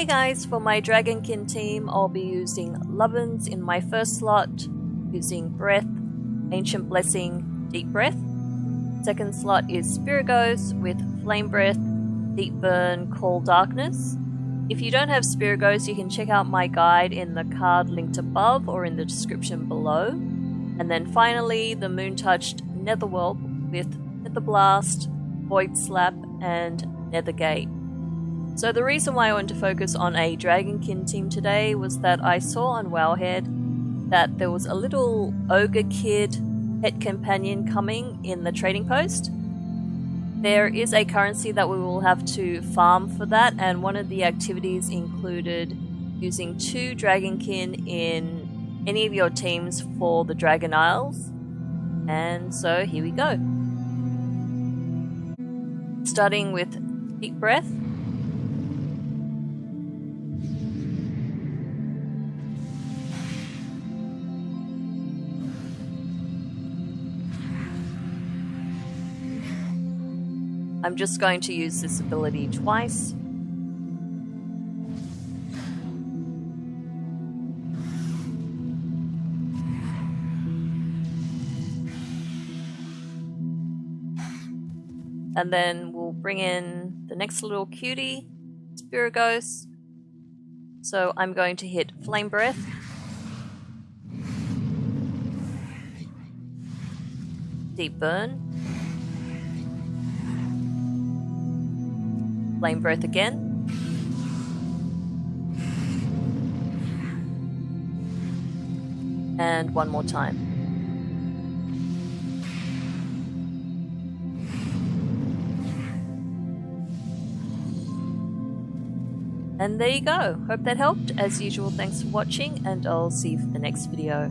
Hey guys, for my Dragonkin team, I'll be using Lovin's in my first slot, using Breath, Ancient Blessing, Deep Breath. Second slot is Spiragos with Flame Breath, Deep Burn, Call Darkness. If you don't have Spiragos, you can check out my guide in the card linked above or in the description below. And then finally, the Moon Touched Netherwhelp with Nether Blast, Void Slap, and Nethergate. So the reason why I wanted to focus on a Dragonkin team today was that I saw on Wowhead that there was a little ogre kid pet companion coming in the trading post. There is a currency that we will have to farm for that, and one of the activities included using two Dragonkin in any of your teams for the Dragon Isles. And so here we go. Starting with Deep Breath. I'm just going to use this ability twice. And then we'll bring in the next little cutie, Spiragos. So I'm going to hit Flame Breath. Deep Burn. Flame Breath again. And one more time. And there you go. Hope that helped. As usual, thanks for watching, and I'll see you for the next video.